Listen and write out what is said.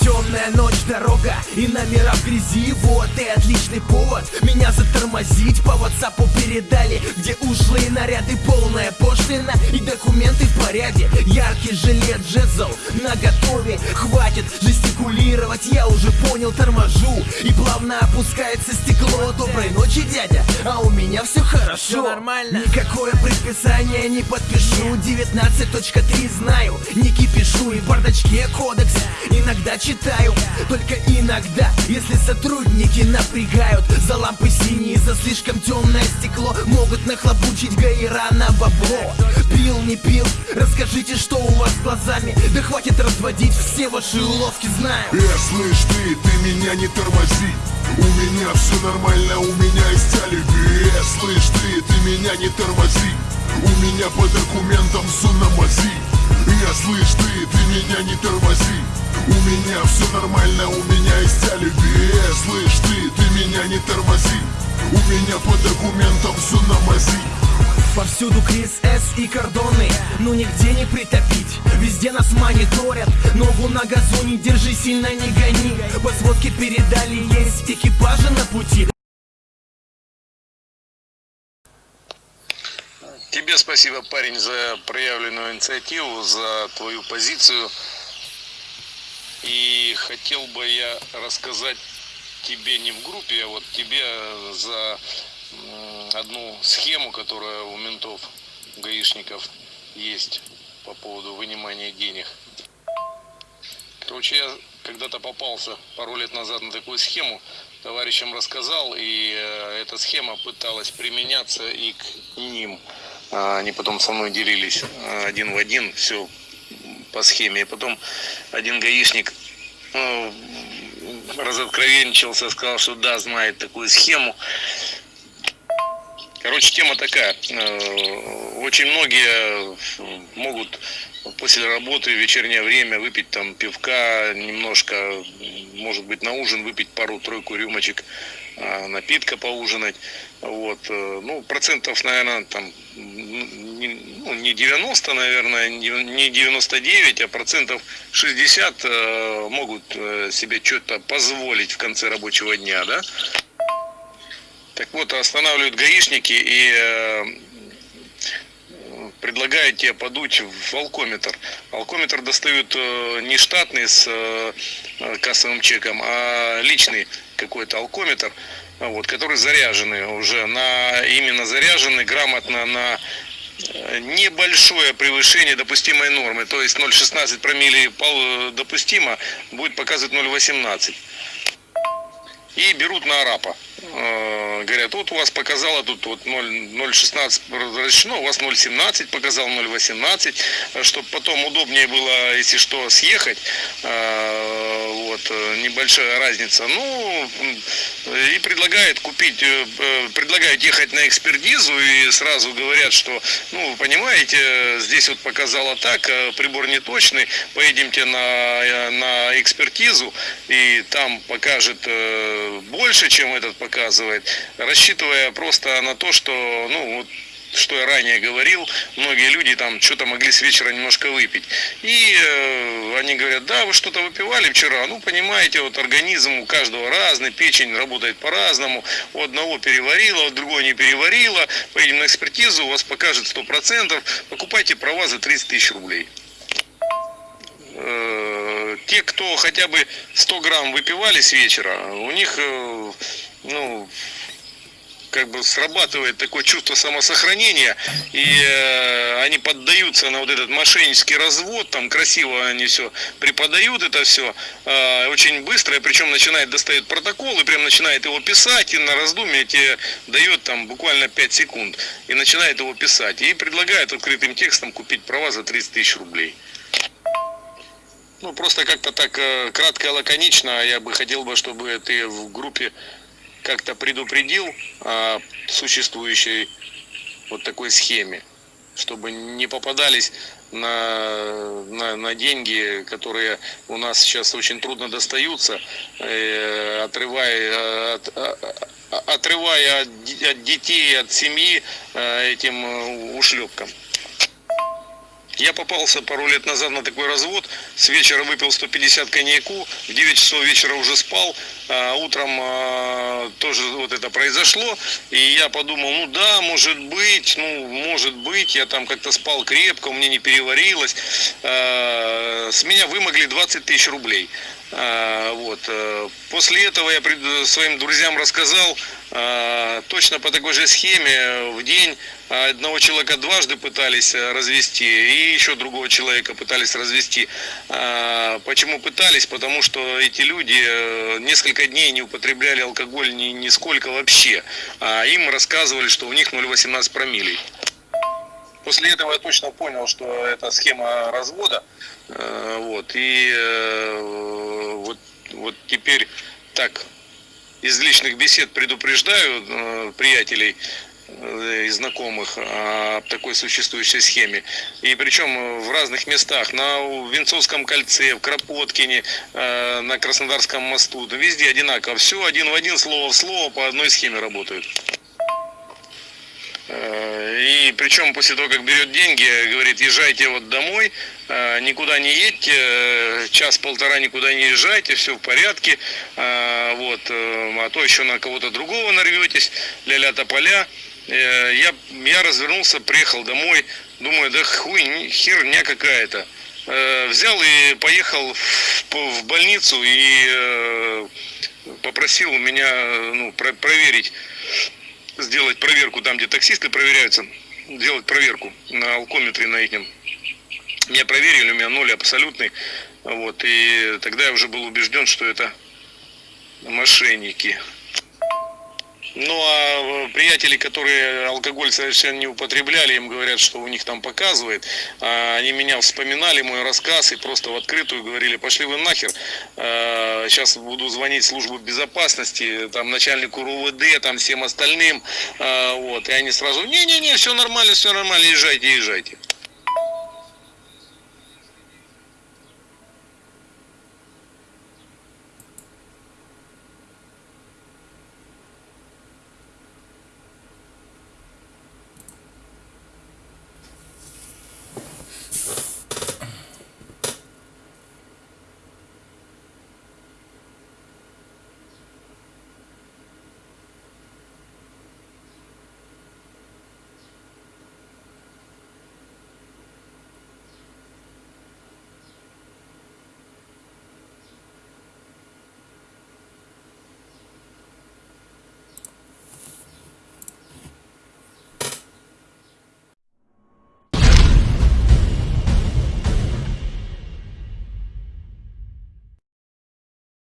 Темная ночь, дорога и номера в грязи. Вот и отличный повод меня затормозить. По ватсапу передали, где ушлые наряды. Полная пошлина и документы в порядке. Яркий жилет джезл на готове. Хватит жестикулировать, я уже понял, торможу. И плавно опускается стекло Доброй ночи, дядя, а у меня все хорошо. Все нормально. Никакое предписание не подпишу. 19.3 знаю, не кипишу И бардачке кодекс. Иногда читаю Только иногда, если сотрудники напрягают. За лампы синие, за слишком темное стекло. Могут нахлобучить гаира на бабло. Пил, не пил, расскажите, что у вас с глазами. Да хватит разводить, все ваши уловки знаю. Э, слышь ты, ты меня не тормози. У меня все нормально, у меня есть алиби. Э, слышь ты, ты меня не тормози. У меня по документам все на мази Я слышь ты, ты меня не тормози. У меня все нормально, у меня есть алиби Э, слышь ты, ты меня не тормози. У меня по документам все на мази. Повсюду Крис С и кордоны, ну нигде не притопить. Везде нас мониторят, ногу на газу не держи, сильно не гони. По сводке передали, есть экипажи на пути Тебе спасибо, парень, за проявленную инициативу, за твою позицию. И хотел бы я рассказать тебе не в группе, а вот тебе за м, одну схему, которая у ментов, гаишников есть по поводу вынимания денег. Короче, я когда-то попался пару лет назад на такую схему, товарищам рассказал, и э, эта схема пыталась применяться и к ним. А, Они потом со мной делились э, один в один, все по схеме. И потом один гаишник э, разоткровенничался, сказал, что да, знает такую схему. Короче, тема такая. Э, Очень многие могут после работы в вечернее время выпить там пивка, немножко, может быть, на ужин выпить пару-тройку рюмочек а, напитка поужинать. Вот. э, Ну, процентов, наверное, там ну, не 90, наверное, не не 99, а процентов 60 э, могут э, себе что-то позволить в конце рабочего дня, да? Так вот, останавливают гаишники и предлагают тебе подуть в алкометр. Алкометр достают э, не штатный с э, э, кассовым чеком, а личный какой-то алкометр, вот, который заряженный уже, на, именно заряженный грамотно на небольшое превышение допустимой нормы, то есть 0,16 промилле пол- допустимо, будет показывать 0,18 и берут на арапа. Э, Говорят, вот у вас показало тут вот 0,16 разрешено, у вас 0,17 показал, 0,18, чтобы потом удобнее было, если что, съехать. Э, Вот, э, небольшая разница. Ну, и предлагает купить, э, э, предлагают ехать на экспертизу и сразу говорят, что, ну, вы понимаете, здесь вот показало так, прибор не точный, поедемте на, на экспертизу, и там покажет больше, чем этот показывает, рассчитывая просто на то, что, ну, вот, что я ранее говорил, многие люди там что-то могли с вечера немножко выпить. И э, они говорят, да, вы что-то выпивали вчера. Ну, понимаете, вот организм у каждого разный, печень работает по-разному. У одного переварила, у другого не переварила. Поедем на экспертизу, у вас покажет 100%. Покупайте права за 30 тысяч рублей. Э, Те, кто хотя бы 100 грамм выпивали с вечера, у них, э, ну, как бы срабатывает такое чувство самосохранения, и э, они поддаются на вот этот мошеннический развод, там красиво они все преподают это все, э, очень быстро, и причем начинает достает протокол, и прям начинает его писать, и на раздумье тебе дает там буквально 5 секунд, и начинает его писать, и предлагает открытым текстом купить права за 30 тысяч рублей. Ну, просто как-то так э, кратко и лаконично. Я бы хотел бы, чтобы ты в группе как-то предупредил о существующей вот такой схеме, чтобы не попадались на, на, на деньги, которые у нас сейчас очень трудно достаются, э, отрывая, от, отрывая от, от детей, от семьи э, этим ушлепкам. Я попался пару лет назад на такой развод. С вечера выпил 150 коньяку, в 9 часов вечера уже спал. А утром а, тоже вот это произошло. И я подумал, ну да, может быть, ну может быть, я там как-то спал крепко, у меня не переварилось. А, с меня вымогли 20 тысяч рублей. Вот. Э, после этого я своим друзьям рассказал, точно по такой же схеме в день одного человека дважды пытались э, развести, и еще другого человека пытались развести. Почему пытались? Потому что эти люди э, несколько дней не употребляли алкоголь ни, нисколько вообще. А им рассказывали, что у них 0,18 промилей. После этого я точно понял, что это схема развода. Э, вот. И вот, вот теперь так из личных бесед предупреждаю э, приятелей э, и знакомых о такой существующей схеме. И причем в разных местах, на Венцовском кольце, в Кропоткине, э, на Краснодарском мосту, везде одинаково. Все один в один, слово в слово, по одной схеме работают. И причем после того, как берет деньги, говорит, езжайте вот домой, э, никуда не едьте, э, час-полтора никуда не езжайте, все в порядке, э, вот, а то еще на кого-то другого нарветесь, ля-ля тополя. Я, я развернулся, приехал домой, думаю, да хуй, херня какая-то. Взял и поехал в больницу и попросил у меня ну, проверить сделать проверку там, где таксисты проверяются, сделать проверку на алкометре на их. Меня проверили, у меня ноль абсолютный. Вот, и тогда я уже был убежден, что это мошенники. Ну а э, приятели, которые алкоголь совершенно не употребляли, им говорят, что у них там показывает. А они меня вспоминали, мой рассказ, и просто в открытую говорили, пошли вы нахер. Сейчас а, буду звонить службу безопасности, там начальнику РУВД, там всем остальным. А, вот. И они сразу, не-не-не, все нормально, все нормально, езжайте, езжайте.